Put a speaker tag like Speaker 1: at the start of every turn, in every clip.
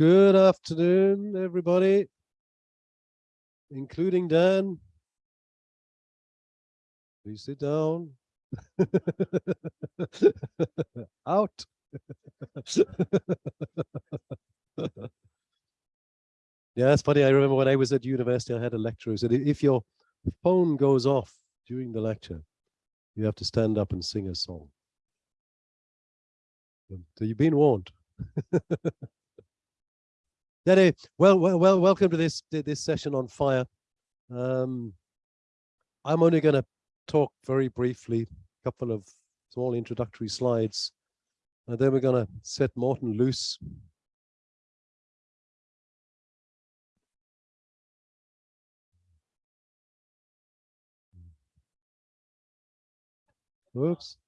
Speaker 1: Good afternoon, everybody, including Dan. Please sit down. Out. yeah, that's funny. I remember when I was at university, I had a lecturer who said, if your phone goes off during the lecture, you have to stand up and sing a song. Um, so you've been warned. Anyway, well, well, well, welcome to this this session on FHIR. Um, I'm only going to talk very briefly, a couple of small introductory slides, and then we're going to set Morten loose. Whoops.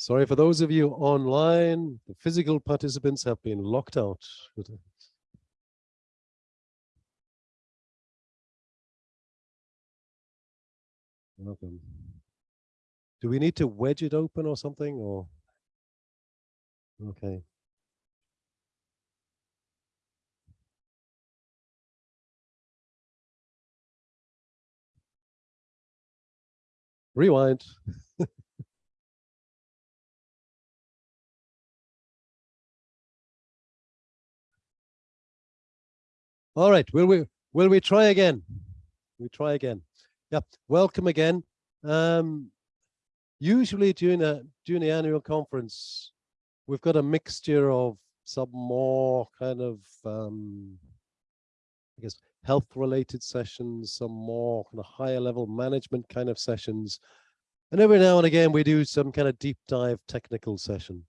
Speaker 1: Sorry for those of you online, the physical participants have been locked out. Welcome. Do we need to wedge it open or something or? Okay. Rewind. All right, will we will we try again? We try again. Yeah, welcome again. Um, usually during a during the annual conference, we've got a mixture of some more kind of um, I guess health related sessions, some more kind of higher level management kind of sessions. And every now and again, we do some kind of deep dive technical session.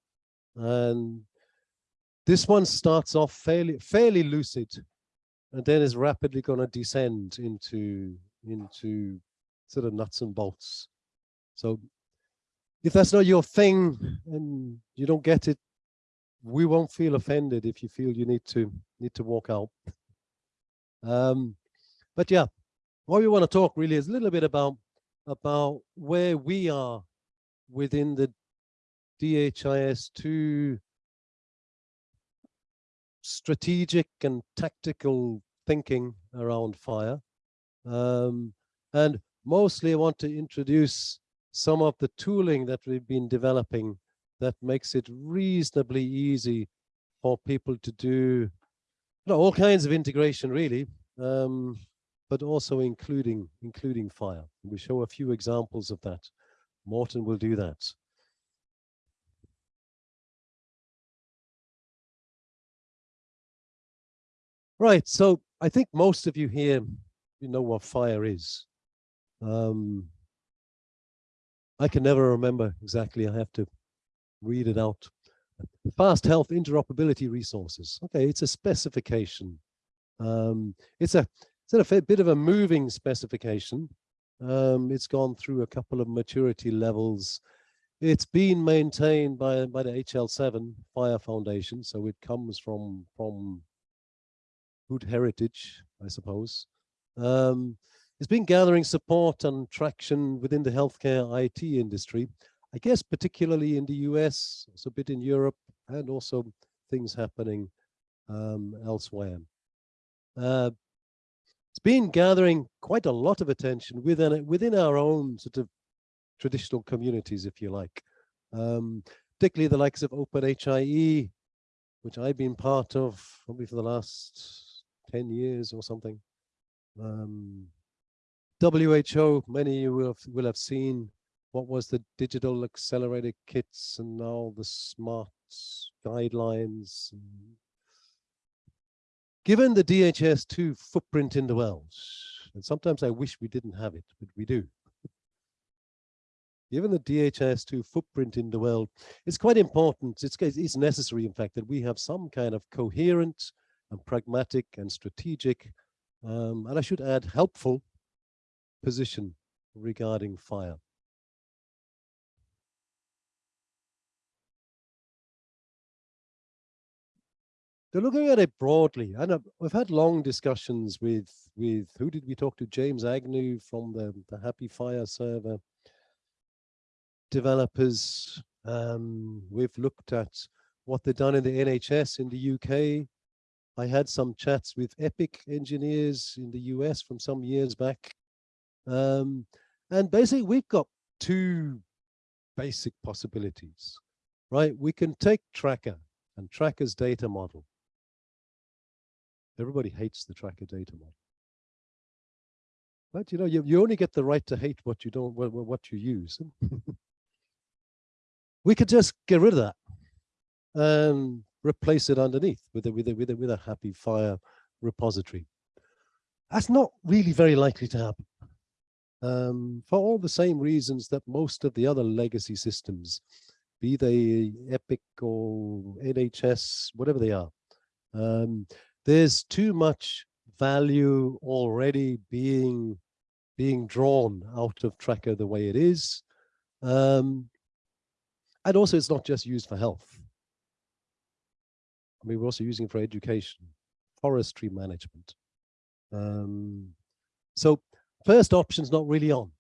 Speaker 1: And this one starts off fairly, fairly lucid and then is rapidly going to descend into, into sort of nuts and bolts. So if that's not your thing and you don't get it, we won't feel offended if you feel you need to need to walk out. Um, but yeah, what we want to talk really is a little bit about about where we are within the DHIS2 strategic and tactical thinking around FHIR. Um, and mostly I want to introduce some of the tooling that we've been developing that makes it reasonably easy for people to do know, all kinds of integration really, um, but also including including FHIR. We show a few examples of that. Morten will do that. Right, so I think most of you here, you know what FHIR is. Um, I can never remember exactly, I have to read it out. Fast health interoperability resources. Okay, it's a specification. Um, it's a it's a bit of a moving specification. Um, it's gone through a couple of maturity levels. It's been maintained by by the HL7 FHIR Foundation, so it comes from from good heritage, I suppose. Um, it's been gathering support and traction within the healthcare IT industry. I guess particularly in the US, also a bit in Europe, and also things happening um, elsewhere. Uh, it's been gathering quite a lot of attention within within our own sort of traditional communities, if you like, um, particularly the likes of OpenHIE, which I've been part of probably for the last 10 years or something. Um, WHO, many of you will have, will have seen what was the digital accelerated kits and now the smart guidelines. Given the DHIS2 footprint in the world, and sometimes I wish we didn't have it, but we do. Given the DHIS2 footprint in the world, it's quite important, it's, it's necessary in fact, that we have some kind of coherent and pragmatic and strategic, um, and I should add helpful position regarding FHIR. they're looking at it broadly. And uh, we've had long discussions with, with who did we talk to? James Agnew from the, the HAPI FHIR server developers. Um, we've looked at what they've done in the NHS in the UK. I had some chats with Epic engineers in the US from some years back. Um, and basically, we've got two basic possibilities, right? We can take Tracker and Tracker's data model. Everybody hates the Tracker data model. But you know, you, you only get the right to hate what you don't, what, what you use. we could just get rid of that and replace it underneath with a, with a, with a, with a HAPI FHIR repository. That's not really very likely to happen um, for all the same reasons that most of the other legacy systems, be they Epic or NHS, whatever they are, um, there's too much value already being being drawn out of Tracker the way it is. Um, and also it's not just used for health. I mean, we're also using for education, forestry management. Um, so first option's not really on.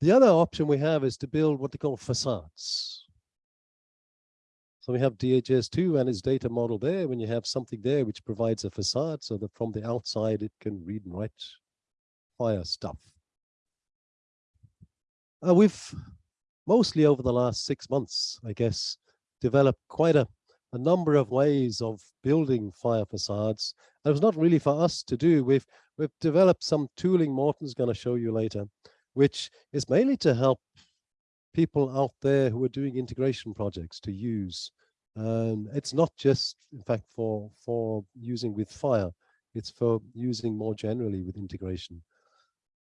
Speaker 1: The other option we have is to build what they call facades. So we have DHIS2 and its data model there. When you have something there which provides a facade so that from the outside it can read and write FHIR stuff. Uh, we've mostly over the last six months, I guess, developed quite a, a number of ways of building FHIR facades. It was not really for us to do. We've we've developed some tooling Morten's going to show you later, which is mainly to help people out there who are doing integration projects to use. Um, it's not just, in fact, for for using with FHIR. It's for using more generally with integration.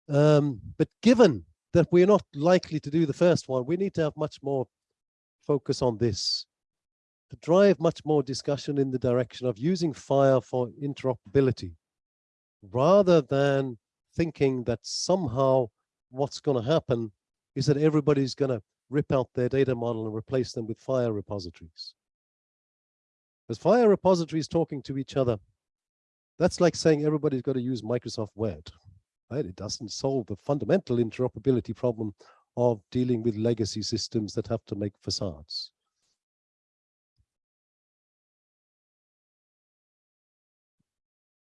Speaker 1: Um, but given that we're not likely to do the first one, we need to have much more focus on this to drive much more discussion in the direction of using FHIR for interoperability rather than thinking that somehow what's going to happen is that everybody's going to rip out their data model and replace them with FHIR repositories. As FHIR repositories talking to each other, that's like saying everybody's got to use Microsoft Word. Right? It doesn't solve the fundamental interoperability problem of dealing with legacy systems that have to make facades.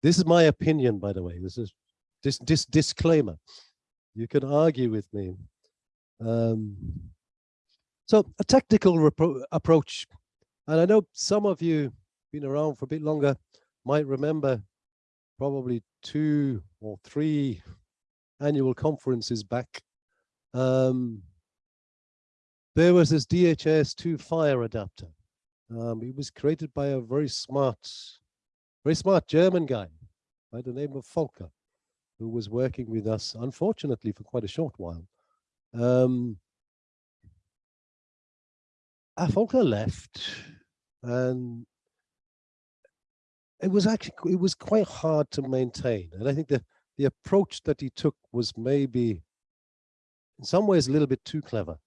Speaker 1: This is my opinion, by the way. This is this, this disclaimer. You can argue with me. Um, so a technical approach, and I know some of you been around for a bit longer might remember probably two or three annual conferences back. Um, there was this DHIS2 FHIR adapter. Um, it was created by a very smart very smart German guy by the name of Volker, who was working with us, unfortunately, for quite a short while. Um, uh, Volker left, and it was actually it was quite hard to maintain. And I think the the approach that he took was maybe, in some ways, a little bit too clever.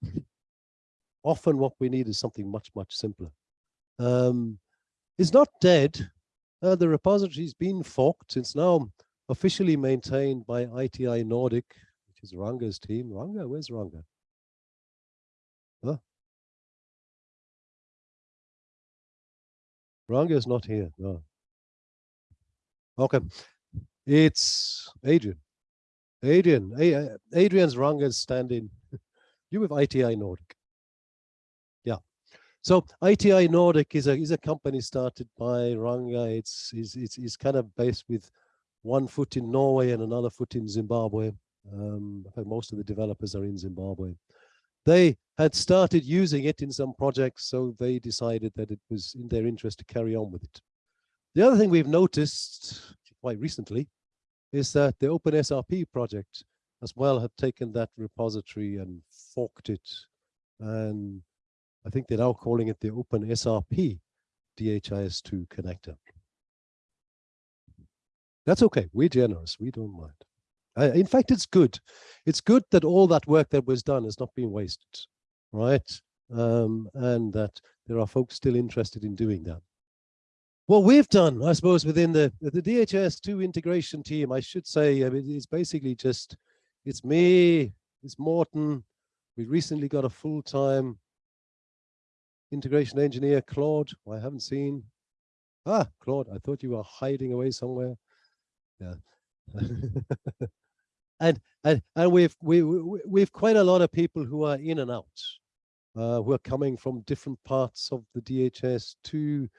Speaker 1: Often, what we need is something much much simpler. Um, it's not dead uh, the repository's been forked. It's now officially maintained by ITI Nordic, which is Ranga's team. Ranga, where's Ranga? Huh? Ranga is not here. No. Okay. It's Adrian. Adrian. Adrian's Ranga's standing. you with ITI Nordic. So ITI Nordic is a is a company started by Ranga. It's is it's, it's kind of based with one foot in Norway and another foot in Zimbabwe. Um, most of the developers are in Zimbabwe. They had started using it in some projects, so they decided that it was in their interest to carry on with it. The other thing we've noticed quite recently is that the OpenSRP project as well have taken that repository and forked it and I think they're now calling it the Open SRP DHIS2 connector. That's okay. We're generous. We don't mind. Uh, in fact, it's good. It's good that all that work that was done has not been wasted, right? Um, and that there are folks still interested in doing that. what we've done, I suppose, within the the DHIS2 integration team, I should say, I mean, it's basically just it's me, it's Morten. We recently got a full-time integration engineer, Claude. I haven't seen. Ah, Claude, I thought you were hiding away somewhere. Yeah. and and and we've we, we we've quite a lot of people who are in and out, uh, who are coming from different parts of the DHIS2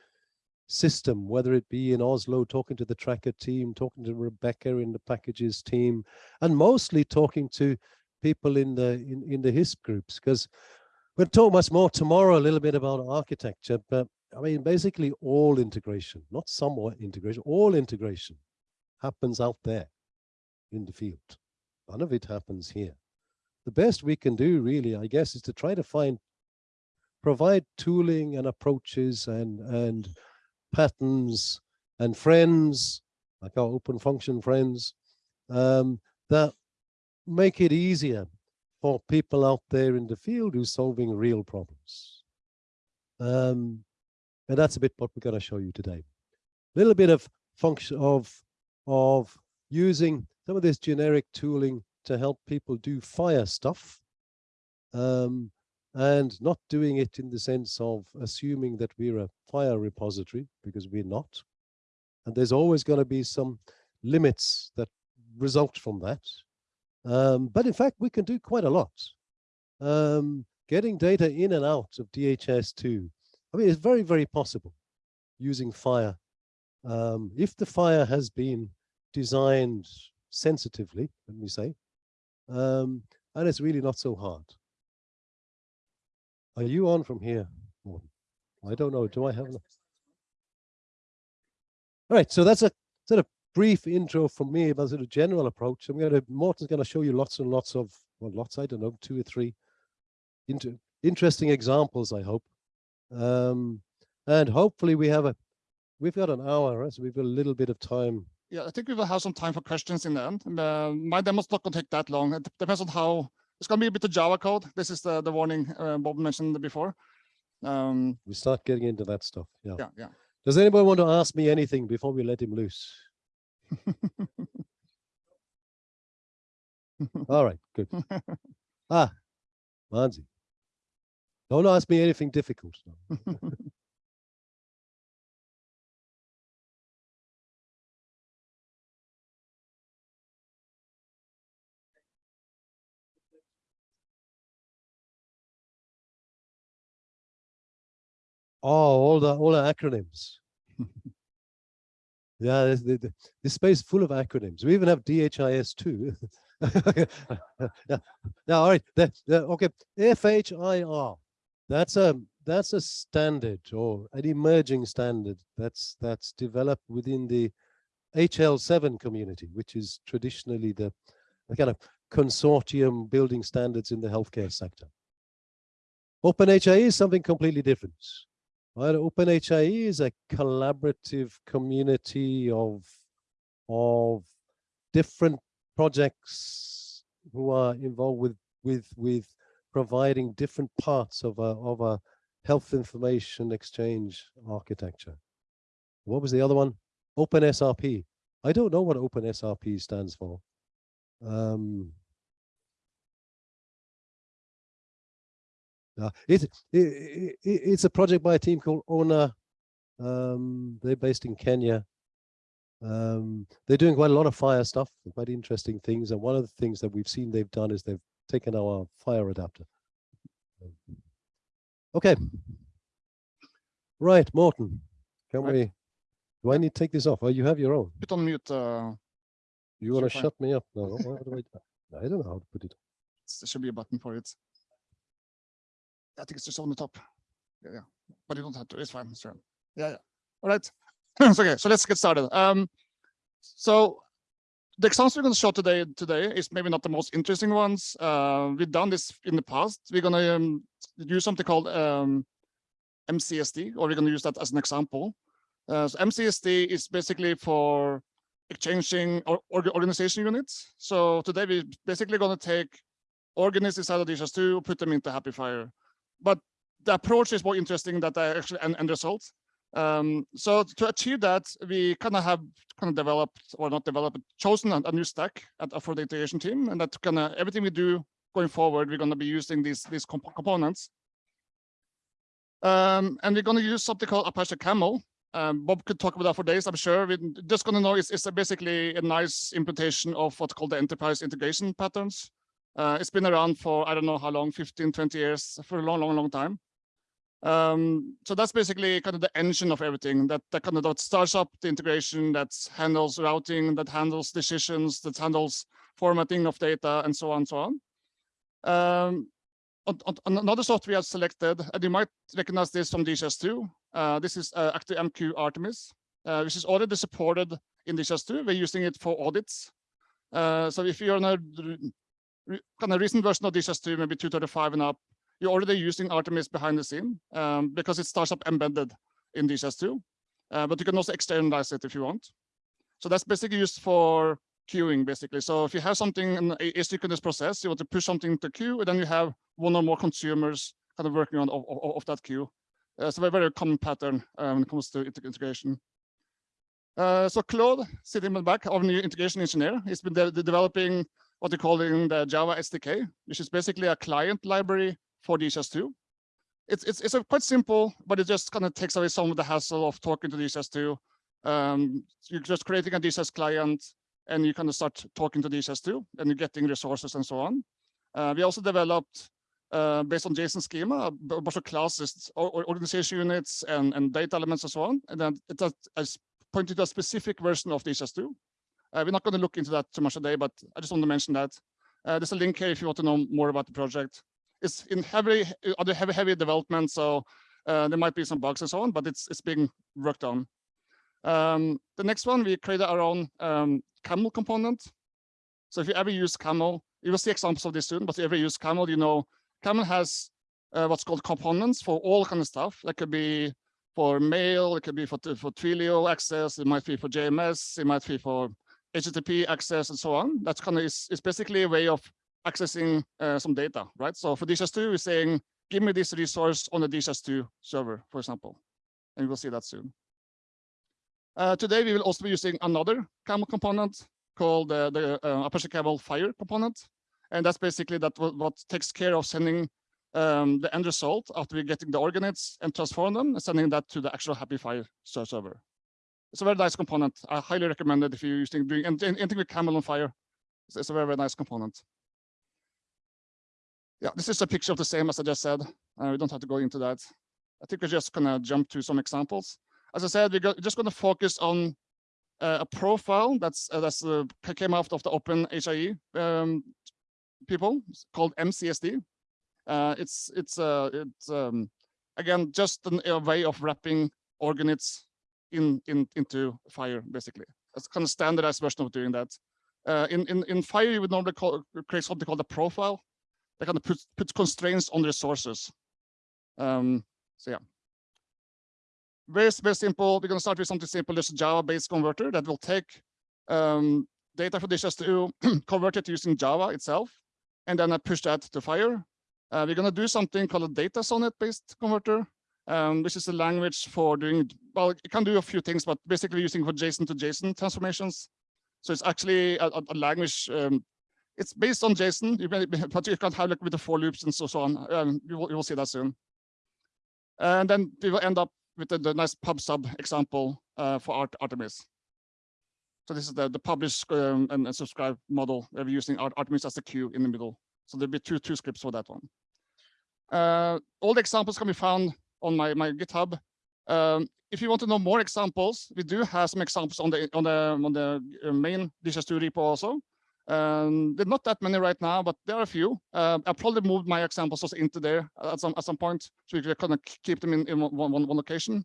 Speaker 1: system, whether it be in Oslo, talking to the tracker team, talking to Rebecca in the packages team, and mostly talking to people in the in, in the HISP groups, because we'll talk much more tomorrow a little bit about architecture, but I mean, basically all integration, not somewhat integration, all integration happens out there in the field. None of it happens here. The best we can do really, I guess, is to try to find, provide tooling and approaches and, and patterns and friends, like our open function friends, um, that make it easier for people out there in the field who's solving real problems. Um, and that's a bit what we're going to show you today. A little bit of function of, of using some of this generic tooling to help people do FHIR stuff. Um, and not doing it in the sense of assuming that we're a FHIR repository because we're not. And there's always going to be some limits that result from that. Um, but in fact, we can do quite a lot. Um, getting data in and out of DHIS2, I mean, it's very, very possible using FHIR. Um, if the FHIR has been designed sensitively, let me say, um, and it's really not so hard. Are you on from here? I don't know. Do I have? All right. So that's a sort of brief intro from me about sort of general approach. I'm going to Morten's going to show you lots and lots of well, lots. I don't know, two or three into interesting examples. I hope, um, and hopefully we have a we've got an hour, right? so we've got a little bit of time.
Speaker 2: Yeah, I think we will have some time for questions in the end. And, uh, my demo's not going to take that long. It depends on how it's going to be a bit of Java code. This is the, the warning uh, Bob mentioned before. Um,
Speaker 1: we start getting into that stuff. Yeah.
Speaker 2: Yeah. Yeah.
Speaker 1: Does anybody want to ask me anything before we let him loose? All right, good. ah, Manzi. Don't ask me anything difficult. Oh, all the all the acronyms. Yeah, this, this, this space full of acronyms. We even have DHIS too. yeah, yeah. All right. The, the, okay, FHIR. That's a that's a standard or an emerging standard that's that's developed within the HL7 community, which is traditionally the, the kind of consortium building standards in the healthcare sector. OpenHIE is something completely different. Right? OpenHIE is a collaborative community of, of different projects who are involved with, with, with providing different parts of a, of a health information exchange architecture. What was the other one? OpenSRP. I don't know what OpenSRP stands for. Um, Uh, it, it, it, it's a project by a team called ONA. Um, they're based in Kenya. Um, they're doing quite a lot of FHIR stuff, quite interesting things. And one of the things that we've seen they've done is they've taken our FHIR adapter. Okay. Right, Morten, can right. we, do I need to take this off? Oh, you have your own.
Speaker 2: Put on mute. Uh,
Speaker 1: you want to shut me up? No, I, I don't know how to put it.
Speaker 2: There should be a button for it. I think it's just on the top. Yeah, yeah. but you don't have to. It's fine. Yeah, yeah. All right. so, okay, so let's get started. Um, so the examples we're going to show today today is maybe not the most interesting ones. Uh, we've done this in the past. We're going to um, use something called um, MCSD, or we're going to use that as an example. Uh, so MCSD is basically for exchanging or, or organization units. So today we're basically going to take organisms inside of DHIS2, put them into HAPI FHIR but the approach is more interesting that I actually end, end results. Um, so to achieve that, we kind of have kind of developed or not developed, chosen a, a new stack at, for the integration team, and that kind of everything we do going forward, we're going to be using these these comp components. Um, and we're going to use something called Apache Camel. Um, Bob could talk about that for days, I'm sure. We're just going to know it's, it's a basically a nice implementation of what's called the enterprise integration patterns. Uh, it's been around for, I don't know how long, 15, 20 years, for a long, long, long time. Um, so that's basically kind of the engine of everything that, that kind of that starts up the integration, that handles routing, that handles decisions, that handles formatting of data, and so on and so on. Um, on, on, another software we have selected, and you might recognize this from DHIS2. Uh, this is uh, ActiveMQ Artemis, uh, which is already supported in DHIS2. We're using it for audits. Uh, so if you're on a kind of recent version of DHIS2, maybe 235 and up, you're already using Artemis behind the scene um, because it starts up embedded in DHIS2. Uh, but you can also externalize it if you want. So that's basically used for queuing, basically. So if you have something in asynchronous process, you want to push something to queue, and then you have one or more consumers kind of working on of, of, of that queue. Uh, so a very common pattern um, when it comes to integration. Uh, so Claude, sitting in the back, our new integration engineer, he's been de developing what they're calling the Java SDK, which is basically a client library for DHIS2. It's, it's, it's quite simple, but it just kind of takes away some of the hassle of talking to DHIS2. Um, you're just creating a DHIS client, and you kind of start talking to DHIS2, and you're getting resources and so on. Uh, we also developed, uh, based on JSON schema, a bunch of classes, or, organization units, and, and data elements and so on. And then it has pointed to a specific version of DHIS2. Uh, we're not going to look into that too much today, but I just want to mention that. Uh, there's a link here if you want to know more about the project. It's in heavy, other heavy, heavy development, so uh, there might be some bugs and so on, but it's it's being worked on. Um, the next one, we created our own um, camel component. So if you ever use camel, you will see examples of this soon, but if you ever use camel, you know, camel has uh, what's called components for all kind of stuff. That could be for mail, it could be for, for Twilio access, it might be for JMS, it might be for HTTP access and so on. That's kind of is, is basically a way of accessing uh, some data, right? So for DHIS2, we're saying, give me this resource on the DHIS2 server, for example, and we'll see that soon. Uh, today, we will also be using another camel component called uh, the Apache Camel FHIR component. And that's basically that what, what takes care of sending um, the end result after we're getting the organates and transform them and sending that to the actual HAPI FHIR server. It's a very nice component. I highly recommend it if you're using doing anything with Camel on FHIR. It's, it's a very, very nice component. Yeah, this is a picture of the same as I just said. Uh, we don't have to go into that. I think we're just gonna jump to some examples as I said, we're just going to focus on uh, a profile that's uh, that's uh, came out of the Open HIE um, people called MCSD. Uh, it's it's uh, it's um, again just an, a way of wrapping organates in in into FHIR basically. It's kind of standardized version of doing that. Uh, in in in FHIR, you would normally call, create something called a profile that kind of puts puts constraints on resources. Um, so yeah. Very, very simple. We're going to start with something simple, just a Java-based converter that will take um, data from this to convert it using Java itself, and then I push that to FHIR. Uh, we're going to do something called a DataSonnet-based converter, um, which is a language for doing, well, it can do a few things, but basically using for JSON to JSON transformations. So it's actually a, a language, um, it's based on JSON, you can, but you can have like with the for loops and so, so on. Um, you, will, you will see that soon. And then we will end up with the, the nice pub sub example uh, for Art Artemis. So this is the, the publish um, and, and, subscribe model. We're using Art Artemis as the queue in the middle. So there'll be two, two scripts for that one. Uh, all the examples can be found on my, my GitHub. Um, if you want to know more examples, we do have some examples on the on the on the uh, main DHIS2 repo also. Um, there are not that many right now, but there are a few. Uh, I'll probably moved my examples also into there at some at some point, so we can kind of keep them in, in one, one, one location.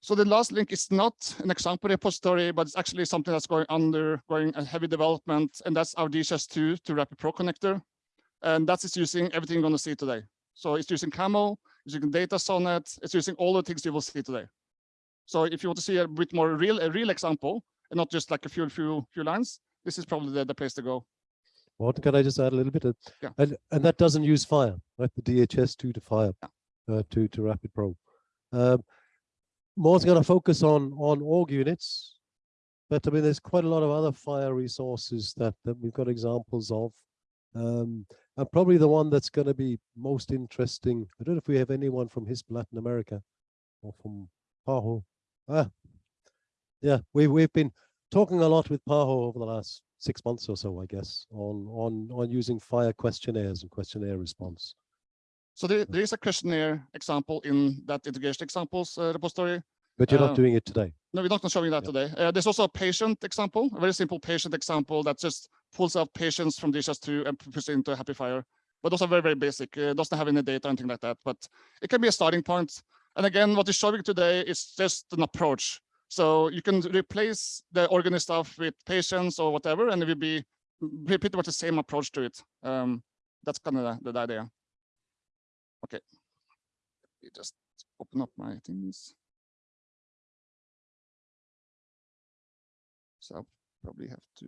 Speaker 2: So the last link is not an example repository, but it's actually something that's going under going a heavy development, and that's our DHIS2 to RapidPro connector, and that is using everything you're going to see today. So it's using Camel, using DataSonnet, it's using all the things you will see today. So if you want to see a bit more real, a real example, and not just like a few few few lines, this is probably the, the place to go.
Speaker 1: What can I just add a little bit? Of,
Speaker 2: yeah.
Speaker 1: And and that doesn't use FHIR, right? The DHIS two to FHIR,
Speaker 2: yeah.
Speaker 1: uh, to to RapidPro. Um, More's going to focus on on org units, but I mean, there's quite a lot of other FHIR resources that that we've got examples of. Um, and probably the one that's going to be most interesting. I don't know if we have anyone from HISP Latin America or from PAHO. Ah, yeah, we we've been talking a lot with PAHO over the last six months or so, I guess, on on on using FHIR questionnaires and questionnaire response.
Speaker 2: So there, there is a questionnaire example in that integration examples uh, repository.
Speaker 1: But you're
Speaker 2: Uh,
Speaker 1: not doing it today.
Speaker 2: No, we're not showing that
Speaker 1: Yeah.
Speaker 2: today. Uh, there's also a patient example, a very simple patient example that just pulls out patients from DHIS2 and puts it into a HAPI FHIR. But those are very, very basic. Uh, doesn't have any data or anything like that, but it can be a starting point. And again, what is showing today is just an approach. So you can replace the organist stuff with patients or whatever, and it will be pretty much the same approach to it. Um, that's kind of the, the idea. Okay. Let me just open up my things. So I'll probably have to.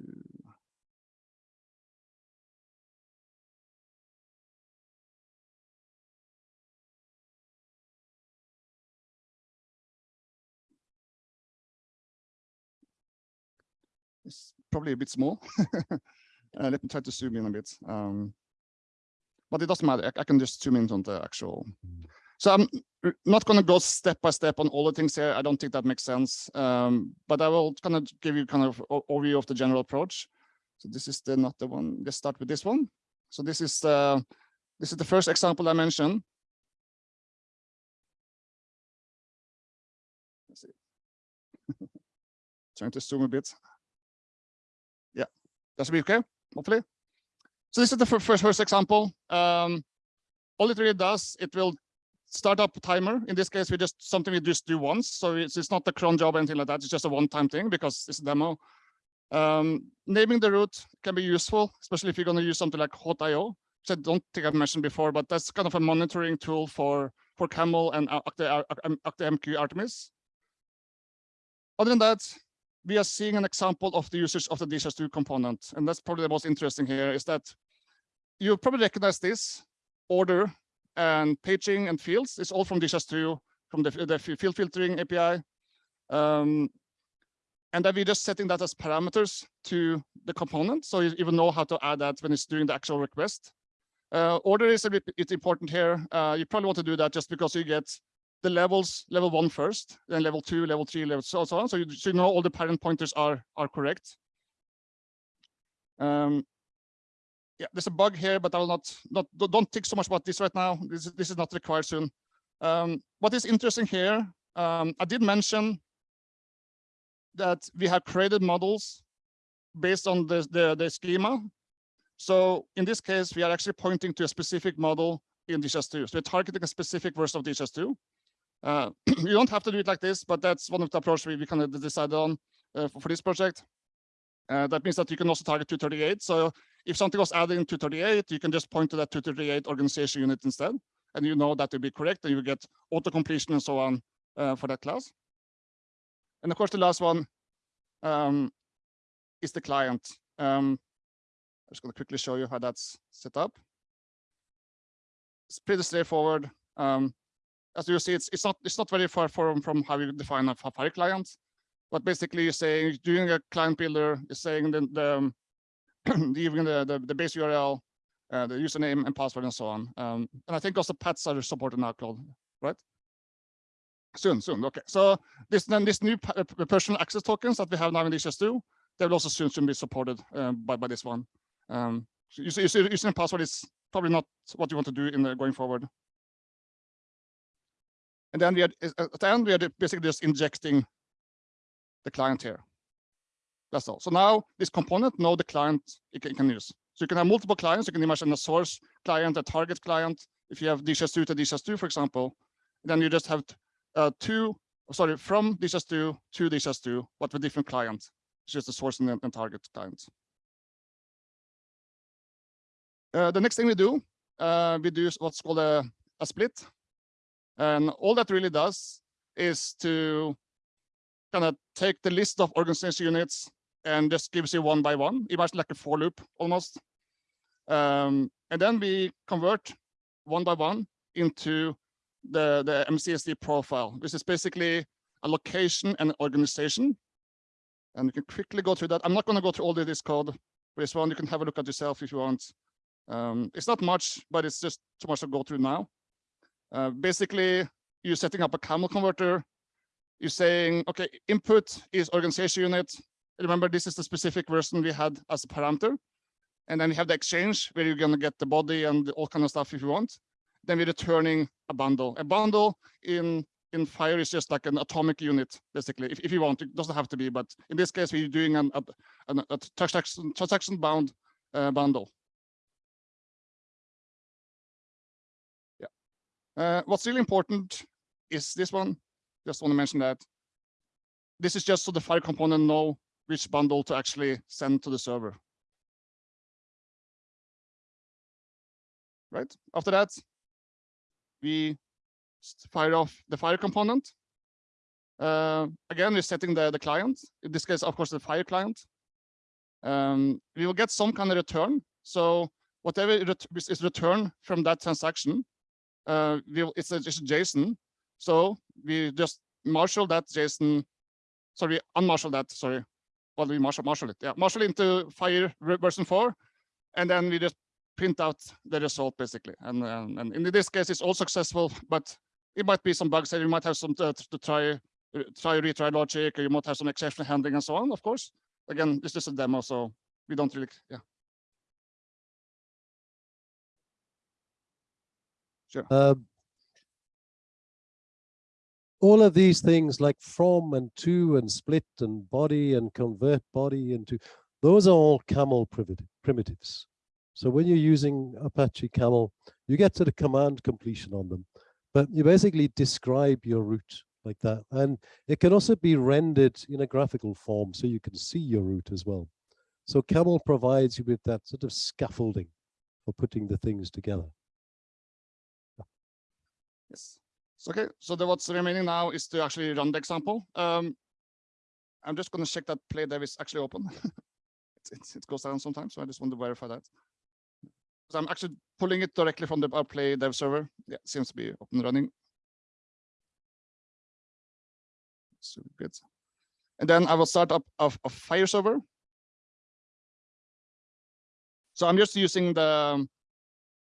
Speaker 2: Probably a bit small. Uh, let me try to zoom in a bit. Um, but it doesn't matter. I, I can just zoom in on the actual. So I'm not going to go step by step on all the things here. I don't think that makes sense. Um, but I will kind of give you kind of overview of the general approach. So this is the not the one. Let's start with this one. So this is the this is the first example I mentioned. Let's see. Trying to zoom a bit. Yeah, that's be okay. Hopefully. So this is the first first example. Um, all it really does, it will start up a timer. In this case, we just something we just do once. So it's, it's not a cron job or anything like that. It's just a one-time thing because it's a demo. Um, naming the route can be useful, especially if you're going to use something like Hawtio, which I don't think I've mentioned before, but that's kind of a monitoring tool for for Camel and ActiveMQ Artemis. Other than that, we are seeing an example of the usage of the DHIS2 component, and that's probably the most interesting here. Is that you probably recognize this order and paging and fields. It's all from DHIS2 from the, the field filtering API. Um, and then we're just setting that as parameters to the component. So you even know how to add that when it's doing the actual request. Uh, order is a bit it's important here. Uh, you probably want to do that just because you get the levels, level one first, then level two, level three, level so, so on. So you, you know all the parent pointers are, are correct. Um, yeah, there's a bug here, but I will not, not don't- think so much about this right now. This, is- this is not required soon. Um, what is interesting here, um, I did mention that we have created models based on the, the, the schema. So in this case, we are actually pointing to a specific model in DHIS2. So we're targeting a specific version of DHIS2. Uh, you don't have to do it like this, but that's one of the approach we, we kind of decided on uh, for, for this project. Uh, that means that you can also target 238. So if something was added in 238, you can just point to that 238 organization unit instead, and you know that will be correct, and you get auto completion and so on uh, for that class. And of course, the last one um, is the client. Um, I'm just going to quickly show you how that's set up. It's pretty straightforward. Um, as you see, it's it's not it's not very far from from how you define a FHIR client, but basically you're saying doing a client builder is saying the the um, giving the, the the base URL, uh, the username and password and so on. Um, and I think also pets are supported now, Claude, right? Soon, soon. Okay. So this then this new uh, personal access tokens that we have now in DHIS2, they will also soon soon be supported um, by by this one. Um, so you see, you see, username password is probably not what you want to do in the going forward. And then we are at the end we are basically just injecting the client here. That's all. So now this component know the client it can, it can use. So you can have multiple clients. You can imagine a source client, a target client. If you have DHIS2 to DHIS2, for example, then you just have uh, two, sorry, from DHIS2 to DHIS2, but with different clients. It's just the source and, and target clients. Uh, the next thing we do, uh, we do what's called a, a split. And all that really does is to kind of take the list of organization units and just gives you one by one, imagine like a for loop almost. Um, and then we convert one by one into the, the MCSD profile, which is basically a location and organization. And you can quickly go through that. I'm not going to go through all of this code for this one. You can have a look at yourself if you want. Um, it's not much, but it's just too much to go through now. Uh, basically, you're setting up a camel converter. You're saying, okay, input is organization unit. Remember, this is the specific version we had as a parameter. And then you have the exchange where you're going to get the body and all kind of stuff if you want. Then we're returning a bundle. A bundle in in FHIR is just like an atomic unit, basically, if, if you want. It doesn't have to be, but in this case, we're doing an, a, a, a transaction, transaction bound uh, bundle. Uh, what's really important is this one. Just want to mention that. This is just so the FHIR component know which bundle to actually send to the server. Right. After that, we fire off the FHIR component. Uh, again, we're setting the, the client, in this case, of course, the FHIR client. Um, we will get some kind of return. So whatever is returned from that transaction, uh, we'll, it's, a, a JSON. So we just marshal that JSON, sorry, unmarshal that, sorry. Well, we marshal, marshal it, yeah, marshal into FHIR version four, and then we just print out the result basically. And, and, and in this case, it's all successful, but it might be some bugs that you might have some to, to try, uh, try retry logic, or you might have some exception handling and so on, of course. Again, it's just a demo, so we don't really, yeah. Sure.
Speaker 1: Um, all of these things like from and to and split and body and convert body into, those are all camel primitives. So when you're using Apache Camel, you get to the command completion on them, but you basically describe your route like that. And it can also be rendered in a graphical form so you can see your route as well. So Camel provides you with that sort of scaffolding for putting the things together.
Speaker 2: Yes. So, okay, so the, what's remaining now is to actually run the example. Um, I'm just going to check that play dev is actually open. it, it, it goes down sometimes, so I just want to verify that. So I'm actually pulling it directly from the our Play dev server. Yeah, seems to be up and running. Super good. And then I will start up a, a FHIR server. So I'm just using the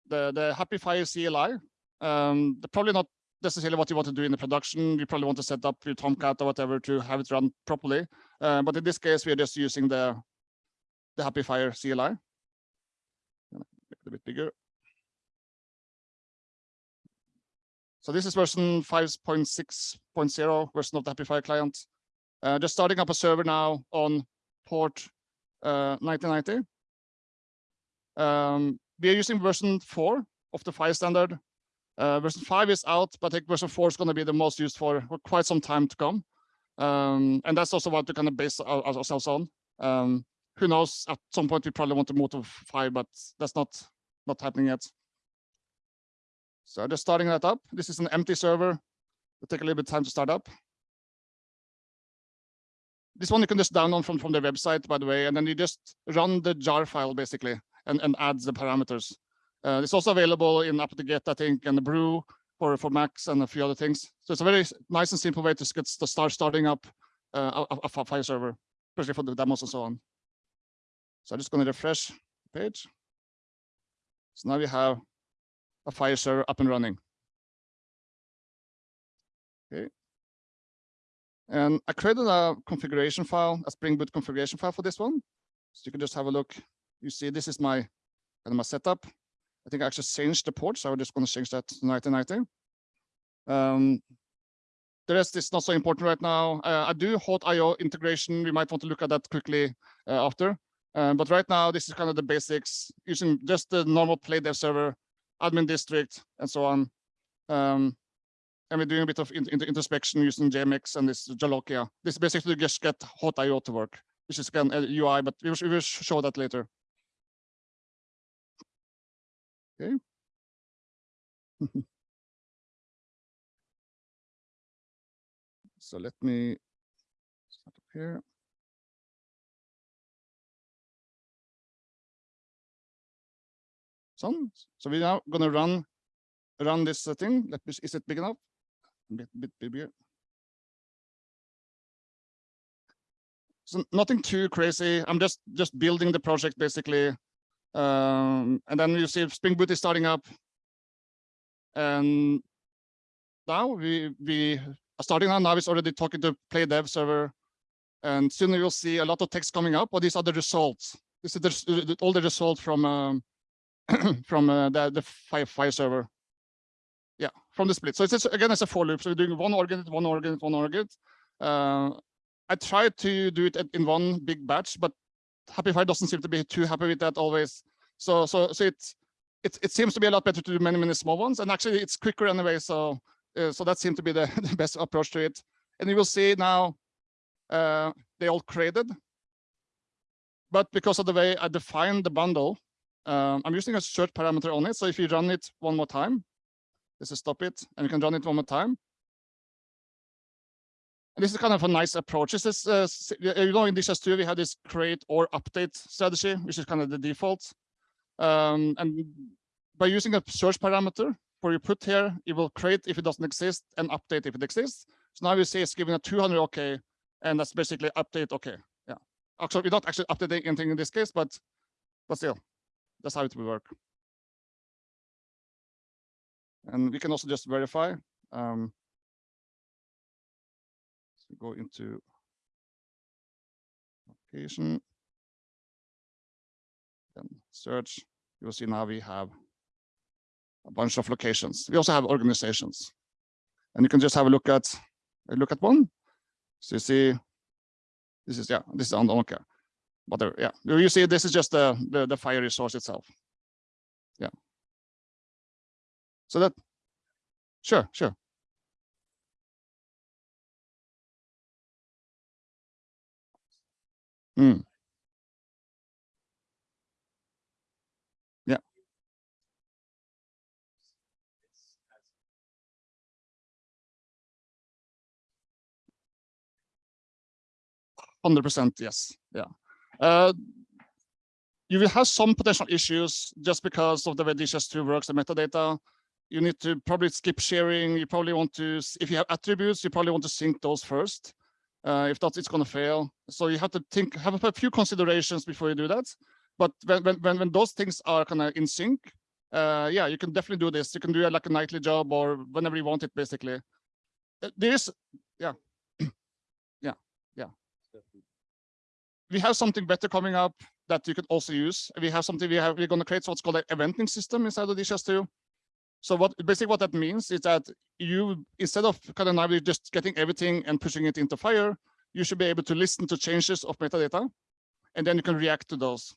Speaker 2: the the HAPI FHIR CLI. Um, probably not necessarily what you want to do in the production. You probably want to set up your Tomcat or whatever to have it run properly. Uh, but in this case, we are just using the the HAPI FHIR CLI make it a bit bigger. So this is version 5.6.0 version of the HAPI client. Uh, just starting up a server now on port uh, 1990. Um, we are using version 4 of the FHIR standard. Uh, version 5 is out, but I think version 4 is going to be the most used for, for quite some time to come. Um, and that's also what we kind of base ourselves on. Um, who knows, at some point we probably want to move to five, but that's not, not happening yet. So just starting that up. This is an empty server. It'll take a little bit of time to start up. This one you can just download from, from their website, by the way, and then you just run the jar file basically and, and add the parameters. Uh, it's also available in apt-get, I think, and the brew for, for Macs and a few other things. So it's a very nice and simple way to get to start starting up uh, a, a file server, especially for the demos and so on. So I'm just going to refresh the page. So now we have a FHIR server up and running. Okay. And I created a configuration file, a Spring Boot configuration file for this one. So you can just have a look. You see, this is my kind of my setup. I think I actually changed the port, so I'm just going to change that to 1990. Um, the rest is not so important right now. Uh, I do Hawtio integration. We might want to look at that quickly uh, after. Um, but right now, this is kind of the basics using just the normal play dev server, admin district, and so on. Um, and we're doing a bit of in, in introspection using JMX and this Jolokia. This basically just get Hawtio to work, which is again a UI, but we will, we will show that later. Okay. so let me start up here. So, so we're now going to run run this thing. Let me, is it big enough? A bit, bit bigger. So nothing too crazy. I'm just just building the project basically. Um, and then you see Spring Boot is starting up. And now we we are starting now. Now it's already talking to Play Dev server. And soon you'll see a lot of text coming up. Or these are the results. This is the, all the results from um, from uh, the the file, file server. Yeah, from the split. So it's just, again, it's a for loop. So we're doing one organ, one organ, one organ. Uh, I tried to do it in one big batch, but HAPI FHIR doesn't seem to be too happy with that always. So so so it's it it seems to be a lot better to do many many small ones, and actually it's quicker anyway. So uh, so that seemed to be the, the best approach to it. And you will see now uh, they all created, but because of the way I define the bundle, um, I'm using a search parameter on it. So if you run it one more time, this is stop it, and you can run it one more time. And this is kind of a nice approach. This is, uh, you know, in DHIS2, we have this create or update strategy, which is kind of the default. Um, and by using a search parameter for you put here, it will create if it doesn't exist and update if it exists. So now you see it's giving a 200 OK, and that's basically update OK. Yeah. Actually, we're not actually updating anything in this case, but but still, that's how it will work. And we can also just verify. Um, so go into location, Then search. You'll see now we have a bunch of locations. We also have organizations. And you can just have a look at a look at one. So you see, this is yeah, this is on the okay. But there, yeah, you see this is just the, the the FHIR resource itself. Yeah. So that sure, sure. Hmm. Yeah. Hundred percent, yes. Yeah. Uh, you will have some potential issues just because of the way DHIS2 works, the metadata. You need to probably skip sharing. You probably want to, if you have attributes, you probably want to sync those first. Uh, if not, it's going to fail. So you have to think, have a few considerations before you do that. But when when when, those things are kind of in sync, uh, yeah, you can definitely do this. You can do it like a nightly job or whenever you want it, basically. Uh, There is, yeah, yeah, yeah. We have something better coming up that you could also use. We have something we have, we're going to create what's called an eventing system inside of DHIS2. So what basically what that means is that you, instead of kind of now just getting everything and pushing it into FHIR, you should be able to listen to changes of metadata, and then you can react to those.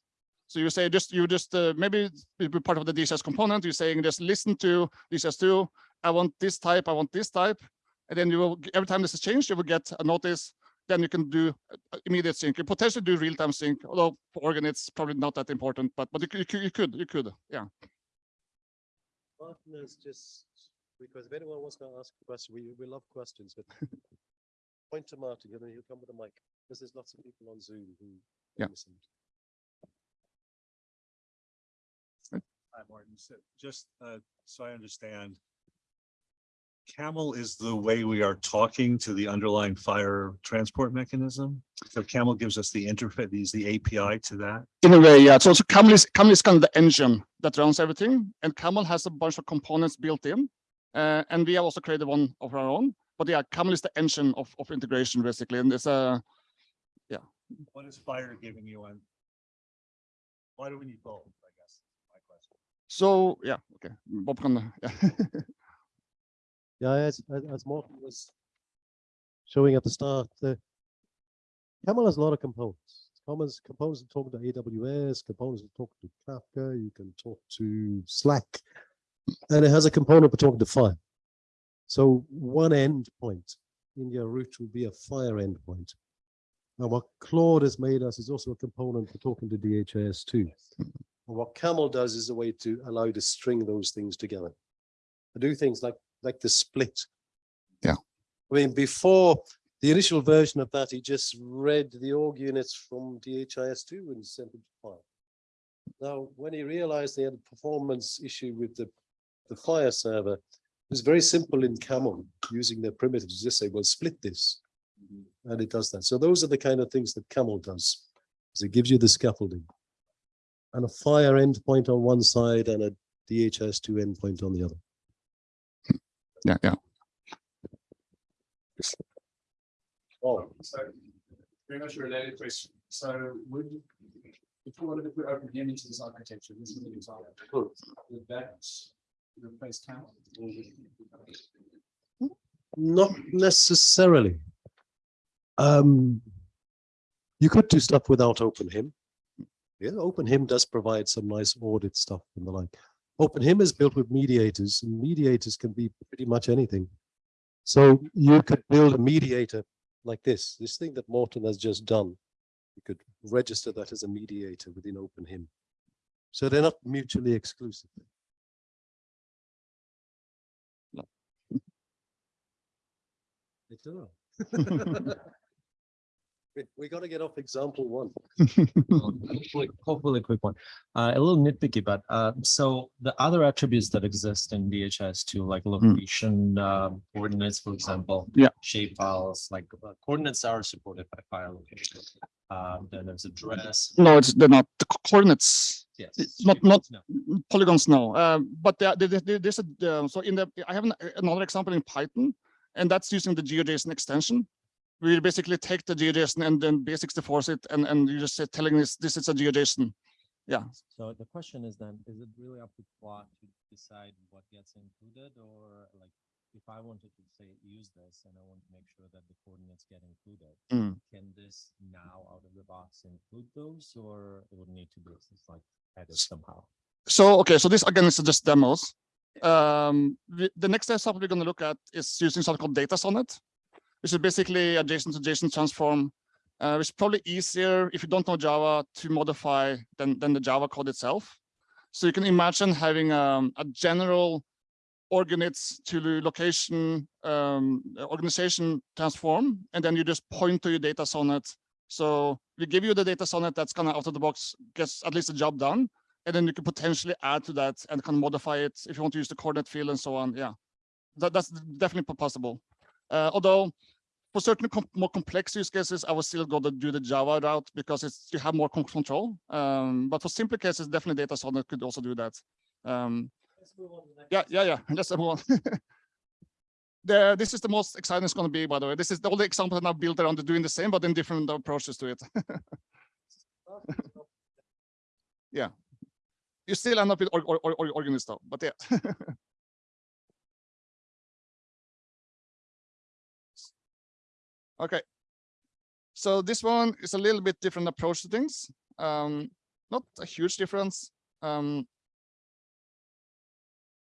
Speaker 2: So you say just you just uh, maybe be part of the DSS component. You're saying just listen to DHIS2. I want this type. I want this type, and then you will every time this is changed, you will get a notice. Then you can do uh, immediate sync. You potentially do real time sync. Although for Organ it's probably not that important, but but you, you, you could you could yeah.
Speaker 1: Morten is just, because if anyone wants to ask a question, we, we love questions, but point to Morten, and then he'll come with a mic, because there's lots of people on Zoom who.
Speaker 2: Yeah.
Speaker 1: listen.
Speaker 3: Hi, Morten. So just uh, so I understand. Camel is the way we are talking to the underlying FHIR transport mechanism. So Camel gives us the interface, these the API to that.
Speaker 2: In a way, yeah. So, so Camel is Camel is kind of the engine that runs everything, and Camel has a bunch of components built in, uh, and we have also created one of our own. But yeah, Camel is the engine of of integration basically, and it's a yeah.
Speaker 3: What is FHIR giving you And Why do we need both, I guess, my question.
Speaker 2: so yeah. Okay, Bob can yeah.
Speaker 1: Yeah, as, as, Morten was showing at the start, the Camel has a lot of components. Components, components that talk to AWS, components that talk to Kafka, you can talk to Slack, and it has a component for talking to FHIR. So one endpoint in your route will be a FHIR endpoint. And what Claude has made us is also a component for talking to DHIS2. And what Camel does is a way to allow you to string those things together. To do things like like the split.
Speaker 2: Yeah.
Speaker 1: I mean, before the initial version of that, he just read the org units from DHIS2 and sent them to FHIR. Now, when he realized they had a performance issue with the, the FHIR server, it was very simple in Camel using their primitives. Just say, well, split this. Mm-hmm. and it does that. So those are the kind of things that Camel does. is it gives you the scaffolding. And a FHIR endpoint on one side and a DHIS2 endpoint on the other.
Speaker 2: Yeah, yeah.
Speaker 1: Oh,
Speaker 4: So very much a related question. So would, if you wanted to put OpenHIM into this architecture, this is an example. Would that replace camel?
Speaker 1: not necessarily. Um, you could do stuff without OpenHIM. Yeah, OpenHIM does provide some nice audit stuff and the like. OpenHIM is built with mediators and mediators can be pretty much anything. So you could build a mediator like this, this thing that Morten has just done. You could register that as a mediator within OpenHIM. So they're not mutually exclusive.
Speaker 2: No.
Speaker 1: It's all. We, we gotta get off example one.
Speaker 5: Hopefully, hopefully a quick one. Uh, a little nitpicky, but, uh, so the other attributes that exist in DHIS2, like location, um, coordinates, for example.
Speaker 2: Yeah.
Speaker 5: Shape files, like uh, coordinates are supported by FHIR location. Um, then there's address.
Speaker 2: No, it's, they're not the coordinates,
Speaker 5: Yes.
Speaker 2: It's not- not-
Speaker 5: no.
Speaker 2: polygons, no. Um, but there, there, there- there's a, uh, so in the, I have an- another example in Python, and that's using the GeoJSON extension. We basically take the GeoJSON and then basically force it, and, and you just say telling this, this is a GeoJSON. Yeah.
Speaker 5: So the question is then, is it really up to Quad to decide what gets included or like? If I wanted to say use this and I want to make sure that the coordinates get included.
Speaker 2: Mm.
Speaker 5: Can this now out of the box include those or it would need to be like added somehow?
Speaker 2: So, okay, so this again is just demos. Um, the, the next step we're going to look at is using something called DataSonnet, which is basically a JSON to JSON transform, uh, which is probably easier if you don't know Java to modify than, than the Java code itself. So you can imagine having um, a general org units to location um, organization transform, and then you just point to your DataSonnet. So we give you the DataSonnet that's kind of out of the box, gets at least the job done and then you can potentially add to that and of modify it if you want to use the coordinate field and so on. Yeah, that, that's definitely possible. Uh, although for certain com more complex use cases, I will still go to do the Java route because it's you have more control. Um, but for simple cases, definitely DataSonnet could also do that. Um, yeah, yeah, yeah. Let's move on. The, this is the most exciting it's going to be, by the way. This is the only example that I've built around doing the same, but in different approaches to it. yeah you still end up with or, or, or, organist though, but yeah. Okay. So this one is a little bit different approach to things. Um, not a huge difference. Um,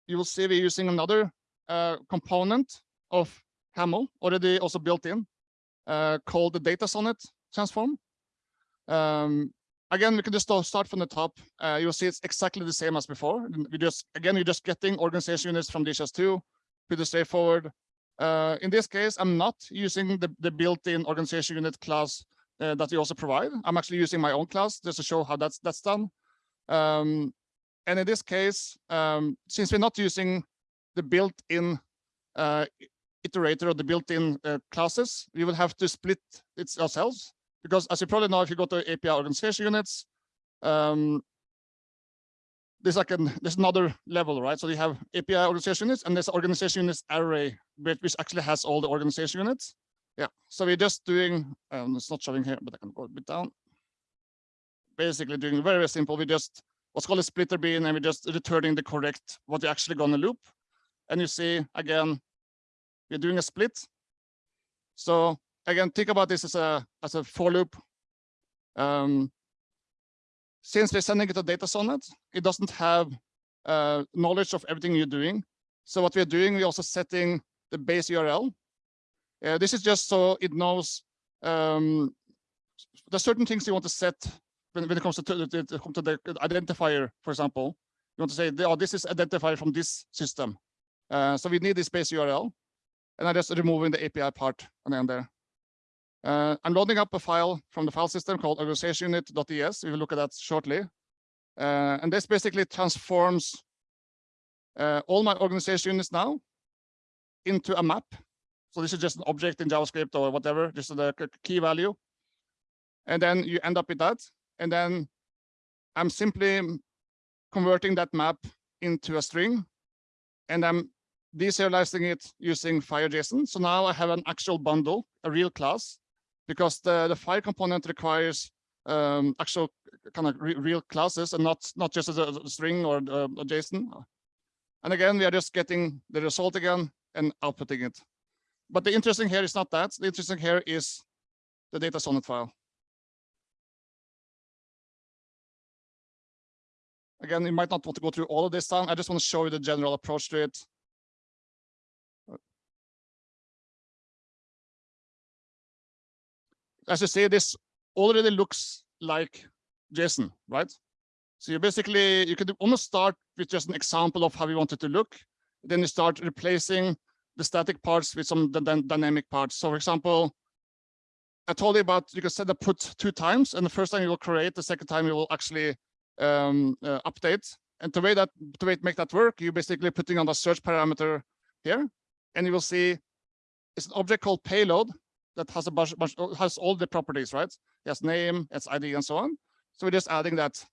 Speaker 2: you will see we're using another uh, component of Camel already also built in uh, called the DataSonnet transform. Um, again, we can just start- from the top. Uh, you'll see it's exactly the same as before. We just, again, you're just getting organization units from DHIS2, pretty straightforward. Uh, in this case, I'm not using the, the built-in organization unit class uh, that we also provide. I'm actually using my own class just to show how that's, that's done. Um, and in this case, um, since we're not using the built-in uh, iterator or the built-in uh, classes, we will have to split it ourselves because as you probably know, if you go to API organization units, um, there's like an there's another level, right? So you have API organization units and there's organization units array, which, actually has all the organization units. Yeah, so we're just doing, um, it's not showing here, but I can go a bit down. Basically doing very, very simple. We just what's called a splitter bean and we're just returning the correct what you're actually gonna loop. And you see again, we're doing a split. So again, think about this as a as a for loop. Um, since we're sending it a DataSonnet, it doesn't have uh, knowledge of everything you're doing. So what we're doing, we're also setting the base URL. Uh, this is just so it knows um, there's certain things you want to set when, when it comes to, to, to, to the identifier, for example. You want to say, oh, this is identifier from this system. Uh, so we need this base URL. And I'm just removing the API part and then there. Uh, I'm loading up a file from the file system called organizationunit.es. We will look at that shortly. Uh, and this basically transforms uh, all my organization units now into a map. So this is just an object in JavaScript or whatever, just the key value. And then you end up with that. And then I'm simply converting that map into a string. And I'm deserializing it using FHIR.json. So now I have an actual bundle, a real class, because the, the FHIR component requires um, actual kind of re real classes and not not just as a, a string or uh, a JSON. And again, we are just getting the result again and outputting it. But the interesting here is not that. The interesting here is the DataSonnet file. Again, you might not want to go through all of this time. I just want to show you the general approach to it. As you see, this already looks like JSON, right? So you basically, you could almost start with just an example of how you want it to look. Then you start replacing the static parts with some dy- dy- dynamic parts. So for example, I told you about, you can set the put two times and the first time you will create, the second time you will actually um, uh, update. And the way that, to make that work, you're basically putting on the search parameter here, and you will see it's an object called payload that has a bunch, bunch has all the properties, right? Yes, name, its ID, and so on. So we're just adding that.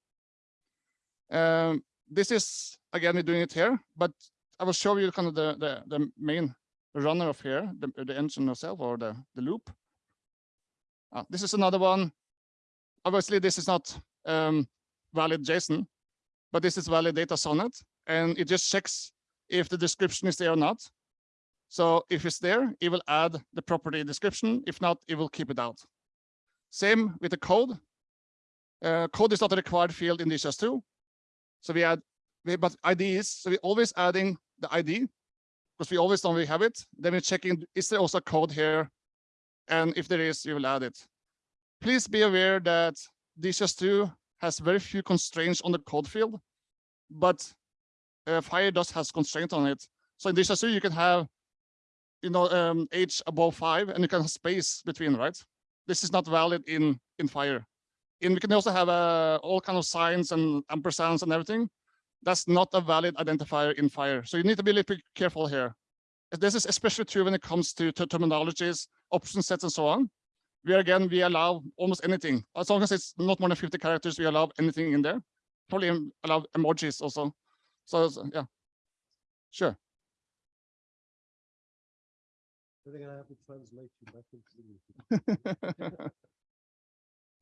Speaker 2: Um, this is again we're doing it here, but I will show you kind of the the, the main runner of here, the, the engine itself or the the loop. Uh, this is another one. Obviously, this is not um, valid JSON, but this is valid DataSonnet, and it just checks if the description is there or not. So if it's there, it will add the property description. If not, it will keep it out. Same with the code. Uh, code is not a required field in DHIS2. So we add, we, but IDs, so we're always adding the ID because we always know we have it. Then we're checking, is there also code here? And if there is, you will add it. Please be aware that DHIS2 has very few constraints on the code field, but uh, FHIR does has constraint on it. So in DHIS2, you can have you know, um, age above five, and you can have space between, right? This is not valid in in FHIR. And we can also have uh, all kind of signs and ampersands and everything. That's not a valid identifier in FHIR. So you need to be a little bit careful here. This is especially true when it comes to, to terminologies, option sets, and so on. Where again, we allow almost anything. As long as it's not more than 50 characters, we allow anything in there. Probably allow emojis also. So so, yeah, sure.
Speaker 1: I think I have to translate you back into English.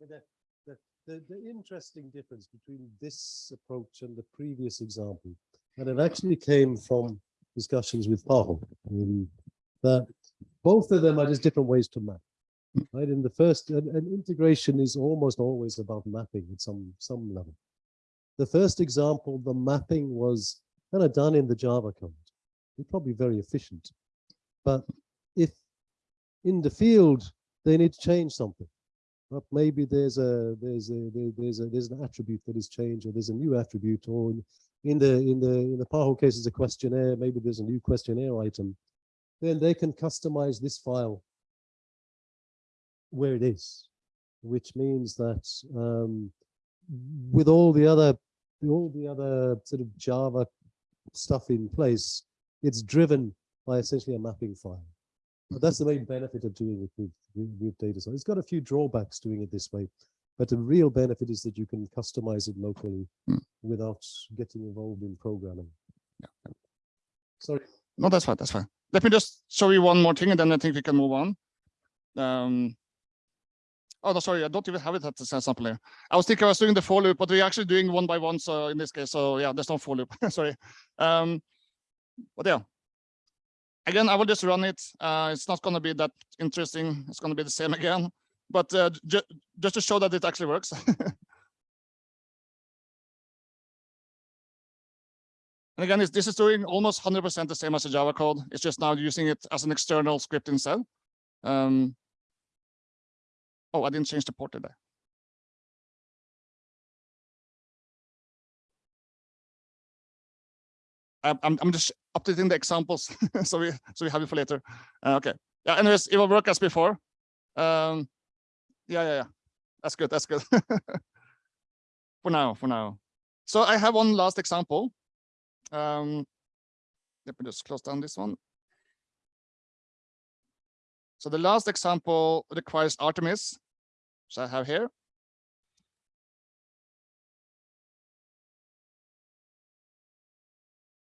Speaker 1: But the, the, the, the interesting difference between this approach and the previous example, and it actually came from discussions with Paul, um, that both of them are just different ways to map. Right, in the first, and, and integration is almost always about mapping at some some level. The first example, the mapping was kind of done in the Java code. It's probably very efficient, but if in the field they need to change something, but maybe there's a there's a there's a there's an attribute that is changed, or there's a new attribute, or in, in the in the in the PAHO case, is a questionnaire. Maybe there's a new questionnaire item. Then they can customize this file where it is, which means that um, with all the other all the other sort of Java stuff in place, it's driven by essentially a mapping file. But that's the main benefit of doing it with, with, data. So it's got a few drawbacks doing it this way, but the real benefit is that you can customize it locally
Speaker 2: Hmm.
Speaker 1: without getting involved in programming. Sorry.
Speaker 2: No, that's fine. That's fine. Let me just show you one more thing, and then I think we can move on. Um, oh, no, sorry, I don't even have it at the sample here. I was thinking I was doing the for loop, but we're actually doing one by one. So in this case, so yeah, there's no for loop. sorry. Um, but yeah. Again, I will just run it. Uh, it's not going to be that interesting. It's going to be the same again. But uh, ju just to show that it actually works. And again, this is doing almost 100% the same as the Java code. It's just now using it as an external script instead. Um, oh, I didn't change the port, did I'm, I'm, just updating the examples so we so we have it for later. Uh, okay. Yeah. Anyways, it will work as before. Um, yeah, yeah, yeah. That's good. That's good. for now, for now. So I have one last example. Um, let me just close down this one. So the last example requires Artemis, which I have here.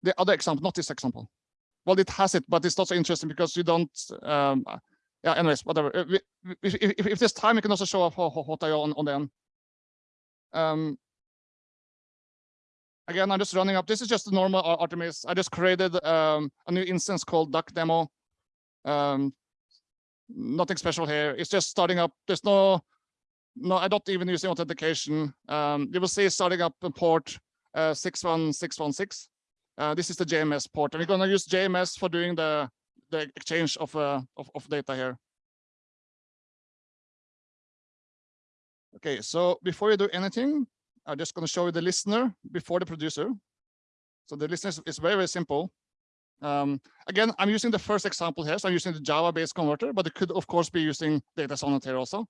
Speaker 2: The other example, not this example. Well, it has it, but it's not so interesting because you don't. Um, yeah. Anyways, whatever. If, if, if there's time, you can also show up I on on the end. Um, again, I'm just running up. This is just the normal Artemis. I just created um, a new instance called duck demo. Um, nothing special here. It's just starting up. There's no, no, I don't even using authentication. Um, you will see starting up a port uh, 61616. Uh, this is the JMS port, and we're gonna use JMS for doing the the exchange of uh, of, of data here. Okay, so before you do anything, I'm just going to show you the listener before the producer. So the listener is- very, very simple. Um, again, I'm using the first example here. So I'm using the Java-based converter, but it could, of course, be using DataSonnet here also.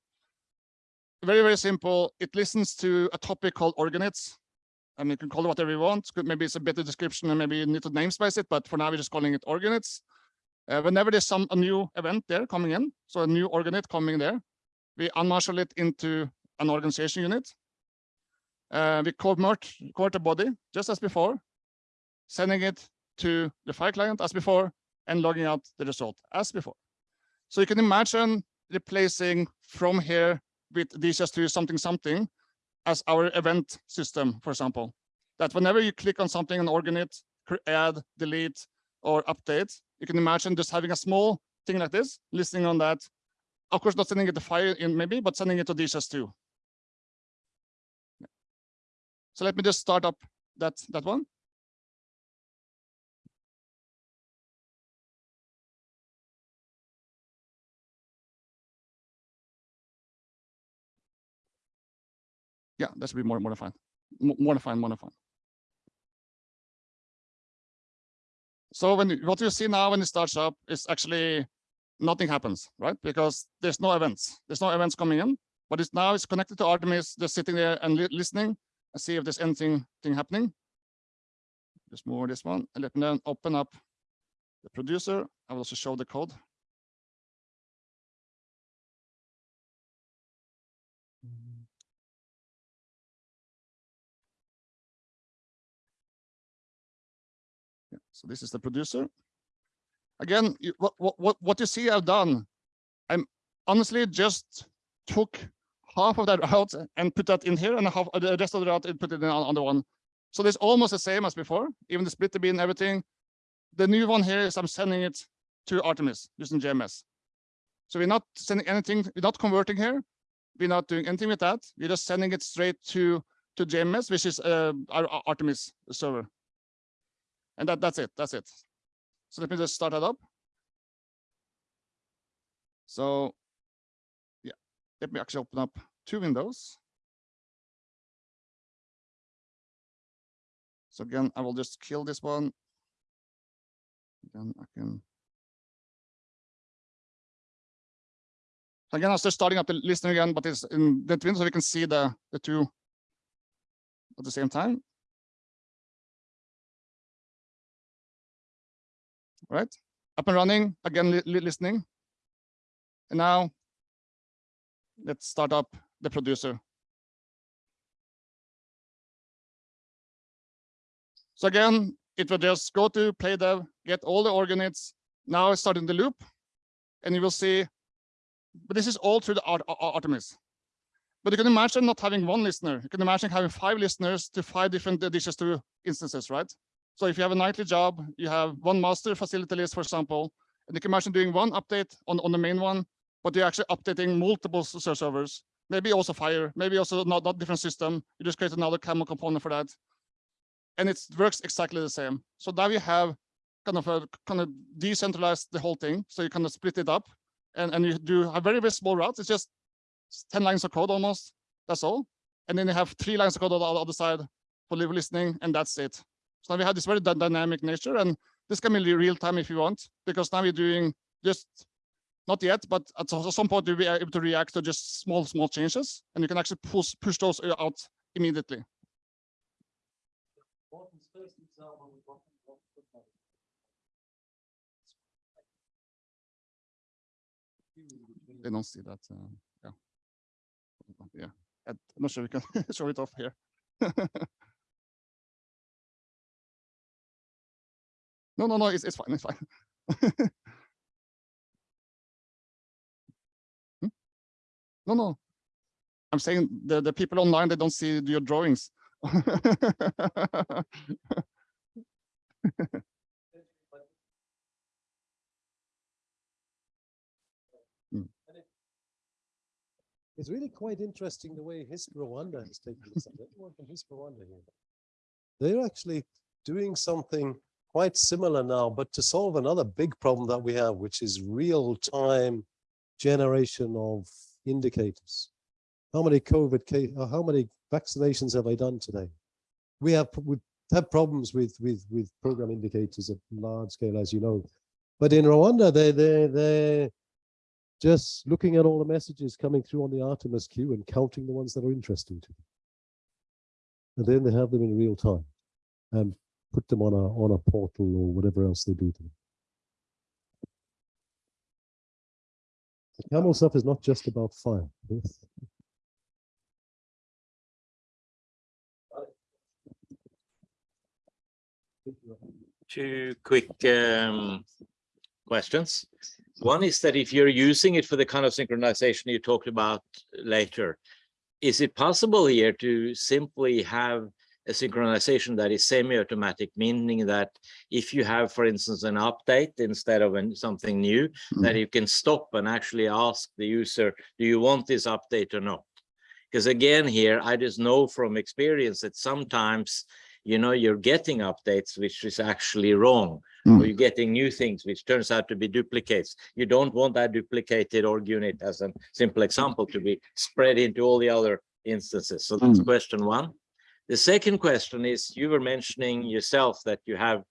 Speaker 2: Very, very simple. It listens to a topic called org units. I mean, you can call it whatever you want. Maybe it's a better description and maybe you need to namespace it, but for now, we're just calling it org units. Uh, whenever there's some a new event there coming in, so a new org unit coming there, we unmarshal it into an organization unit. Uh, we convert, convert the body just as before, sending it to the FHIR client as before, and logging out the result as before. So you can imagine replacing from here with DHIS2 something something as our event system, for example. That whenever you click on something on org unit, cr- add, delete, or update, you can imagine just having a small thing like this, listening on that. Of course, not sending it to file in maybe, but sending it to DHIS2. So let me just start up that, that one. Yeah, that should be more, more fine. More fine, more fine. So when, what you see now when it starts up is actually nothing happens, right? Because there's no events. There's no events coming in, but it's now it's connected to Artemis, just sitting there and li- listening and see if there's anything thing happening. Just move this one and let me then open up the producer. I will also show the code. So this is the producer. Again, what, what, what, you see I've done, I'm honestly just took half of that route and put that in here and half the rest of the route and put it in on, the one. So it's almost the same as before, even the split bin and everything. The new one here is I'm sending it to Artemis using JMS. So we're not sending anything, we're not converting here. We're not doing anything with that. We're just sending it straight to, to JMS, which is uh, our our Artemis server. And that, that's it, that's it. So let me just start that up. So yeah, let me actually open up two windows. So again, I will just kill this one. Then I can. Again, I'm just starting up the listener again, but it's in that window so we can see the, the two at the same time. Right, up and running, again, li- li- listening. And now let's start up the producer. So again, it will just go to play dev, get all the org units. Now it's starting the loop and you will see, but this is all through the Ar- Ar- Artemis. But you can imagine not having one listener. You can imagine having five listeners to five different DHIS2 instances, right? So if you have a nightly job, you have one master facility list, for example, and you can imagine doing one update on, on the main one, but you're actually updating multiple s- s- servers, maybe also FHIR, maybe also not, not different system. You just create another camel component for that. And it works exactly the same. So now you have kind of a kind of decentralized the whole thing. So you kind of split it up and, and you do a very, very small route. It's just 10 lines of code almost. That's all. And then you have three lines of code on the other side for live listening, and that's it. So now we have this very dynamic nature, and this can be real time if you want, because now we're doing just not yet, but at some point you'll be able to react to just small, small changes, and you can actually push push those uh, out immediately. they don't see that. Uh, yeah. Yeah. I'm not sure we can show it off here. no, no, no, it's, it's fine. It's fine. Hmm? No, no. I'm saying the, the people online, they don't see your drawings.
Speaker 1: It's really quite interesting the way HISP Rwanda has taken this up. HISP Rwanda here. They're actually doing something quite similar now, but to solve another big problem that we have, which is real-time generation of indicators. How many COVID case, uh, how many vaccinations have I done today? We have, we have problems with, with, with program indicators at large scale, as you know. But in Rwanda, they, they, they're just looking at all the messages coming through on the Artemis queue and counting the ones that are interesting to them. And then they have them in real time and put them on a, on a portal or whatever else they do to them. The camel stuff is not just about FHIR.
Speaker 6: Two quick um, questions. One is that if you're using it for the kind of synchronization you talked about later, is it possible here to simply have a synchronization that is semi-automatic, meaning that if you have, for instance, an update instead of an- something new, that you can stop and actually ask the user, do you want this update or not? Because again, here, I just know from experience that sometimes, you know, you're getting updates, which is actually wrong. Or
Speaker 2: Mm.
Speaker 6: you're getting new things, which turns out to be duplicates. You don't want that duplicated or unit as a simple example to be spread into all the other instances. So that's
Speaker 2: Mm.
Speaker 6: question one. The second question is, you were mentioning yourself that you have,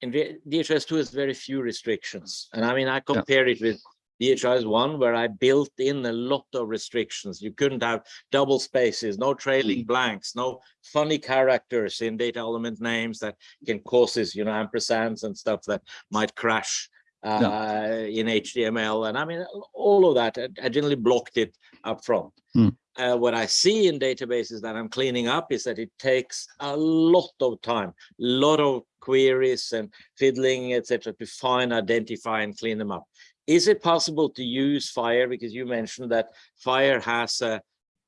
Speaker 6: in V- DHIS2 has very few restrictions. And I mean, I compare it with DHIS one, where I built in a lot of restrictions. You couldn't have double spaces, no trailing blanks, no funny characters in data element names that can causes, you know, ampersands and stuff that might crash uh, in HTML. And I mean, all of that, I- I generally blocked it up front.
Speaker 2: Hmm.
Speaker 6: Uh, what I see in databases that I'm cleaning up is that it takes a lot of time, a lot of queries and fiddling, etc., to find, identify, and clean them up. Is it possible to use FHIR? Because you mentioned that FHIR has a,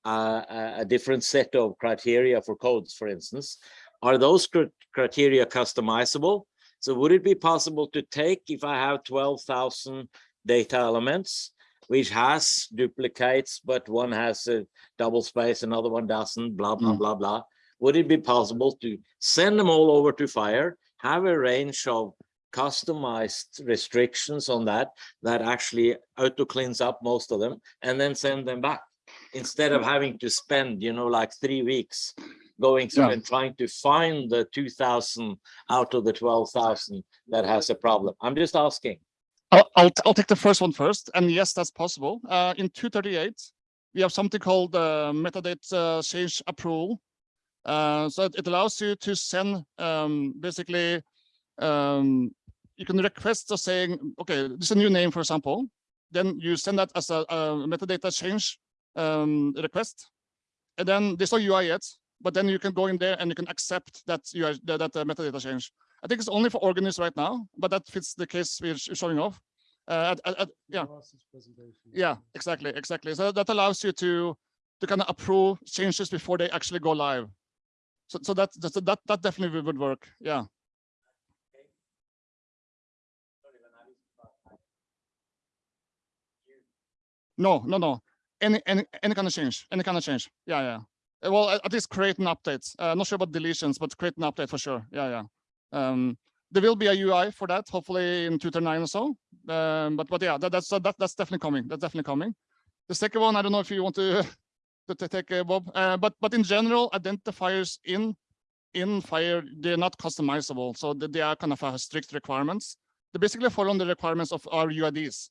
Speaker 6: a, a- different set of criteria for codes, for instance. Are those cr- criteria customizable? So would it be possible to take, if I have twelve thousand data elements, which has duplicates, but one has a double space, another one doesn't, blah, blah,
Speaker 2: Mm.
Speaker 6: blah, blah. Would it be possible to send them all over to FHIR, have a range of customized restrictions on that, that actually auto cleans up most of them, and then send them back? Instead of having to spend, you know, like three weeks going through
Speaker 2: Yeah.
Speaker 6: and trying to find the two thousand out of the twelve thousand that has a problem. I'm just asking.
Speaker 2: I'll, I'll, I'll take the first one first. And yes, that's possible. Uh, in 238, we have something called uh, metadata uh, change approval. Uh, so it, allows you to send um, basically, um, you can request of saying, okay, this is a new name, for example. Then you send that as a, a metadata change um, request. And then there's no UI yet, but then you can go in there and you can accept that UI, that, that uh, metadata change. I think it's only for org units right now, but that fits the case we're showing off. Uh, at- at- yeah, yeah, exactly, exactly. So that allows you to to kind of approve changes before they actually go live. So so that that that, definitely would work. Yeah. No, no, no. Any any any kind of change, any kind of change. Yeah, yeah. Well, at at least create an update. Uh, not sure about deletions, but create an update for sure. Yeah, yeah. Um, there will be a UI for that, hopefully in 239 or so. Um, but but yeah, that, that's that, that's definitely coming. That's definitely coming. The second one, I don't know if you want to to, take uh, Bob, uh, but but in general, identifiers in in FHIR they're not customizable, so they, they are kind of uh, strict requirements. They basically follow the requirements of our UIDs.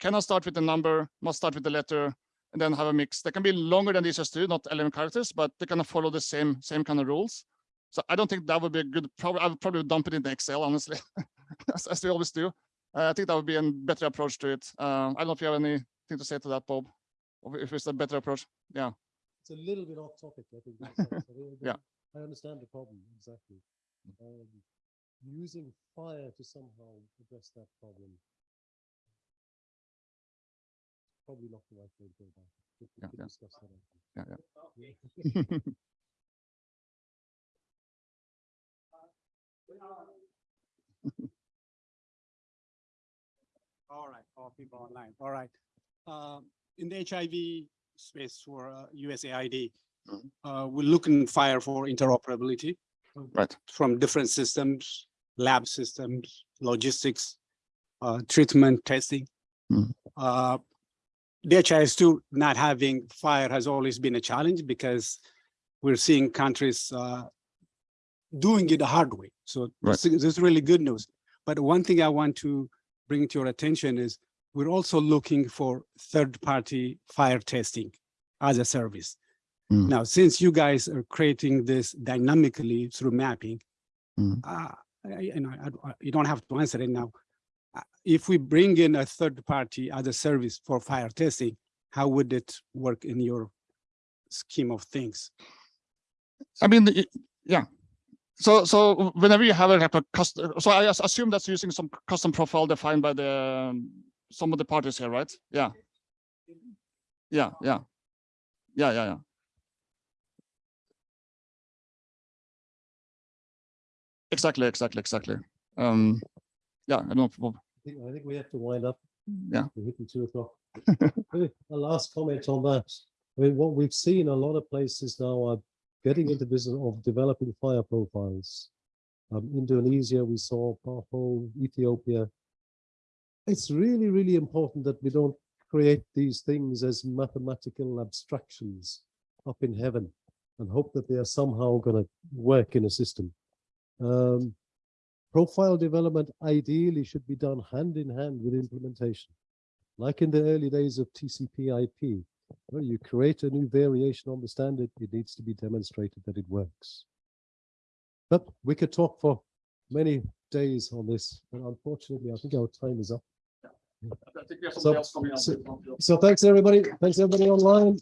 Speaker 2: Cannot start with the number, must start with the letter, and then have a mix. They can be longer than these just two, not 11 characters, but they kind of follow the same same kind of rules. So I don't think that would be a good. Probably I would probably dump it in Excel, honestly, as, as we always do. Uh, I think that would be a better approach to it. Uh, I don't know if you have anything anything to say to that, Bob? Or if it's a better approach? Yeah,
Speaker 1: It's a little bit off topic, I think. in a sense. I
Speaker 2: Yeah.
Speaker 1: I understand the problem, exactly. Um, Using FHIR to somehow address that problem. Probably not the right way to go about it. but we
Speaker 2: Yeah, yeah.
Speaker 1: discuss that
Speaker 2: yeah, yeah.
Speaker 7: All right, all people online, all right. Um, In the HIV space for uh, USAID,
Speaker 2: Mhm.
Speaker 7: uh, we're looking FHIR for interoperability.
Speaker 2: Right.
Speaker 7: From different systems, lab systems, logistics, uh, treatment, testing.
Speaker 2: Mhm.
Speaker 7: Uh, DHIS2 not having FHIR has always been a challenge because we're seeing countries uh, doing it the hard way. So
Speaker 2: Right.
Speaker 7: this is this is really good news. But one thing I want to bring to your attention is we're also looking for third-party FHIR testing as a service.
Speaker 2: Mm.
Speaker 7: Now, since you guys are creating this dynamically through mapping,
Speaker 2: Mm.
Speaker 7: uh, I- and I- I- you don't have to answer it now. Uh, If we bring in a third party as a service for FHIR testing, how would it work in your scheme of things?
Speaker 2: I mean, y- yeah. So, so whenever you have a, like a custom, so I assume that's using some custom profile defined by the, um, some of the parties here, right? Yeah. Yeah, yeah. Yeah, yeah, yeah. Exactly, exactly, exactly. Um, yeah, I don't know.
Speaker 1: I think, I think we have to wind up.
Speaker 2: Yeah.
Speaker 1: We're hitting two o'clock. A last comment on that. I mean, what we've seen, a lot of places now are getting into business of developing FHIR profiles. Um, Indonesia, we saw, Paho, Ethiopia. It's really, really important that we don't create these things as mathematical abstractions up in heaven and hope that they are somehow going to work in a system. Um, profile development ideally should be done hand in hand with implementation. Like in the early days of TCP IP, where you create a new variation on the standard, it needs to be demonstrated that it works. But we could talk for many days on this, but unfortunately, I think our time is up.
Speaker 2: I think we have
Speaker 1: So-
Speaker 2: else coming
Speaker 1: so- So thanks, everybody. Thanks, everybody online.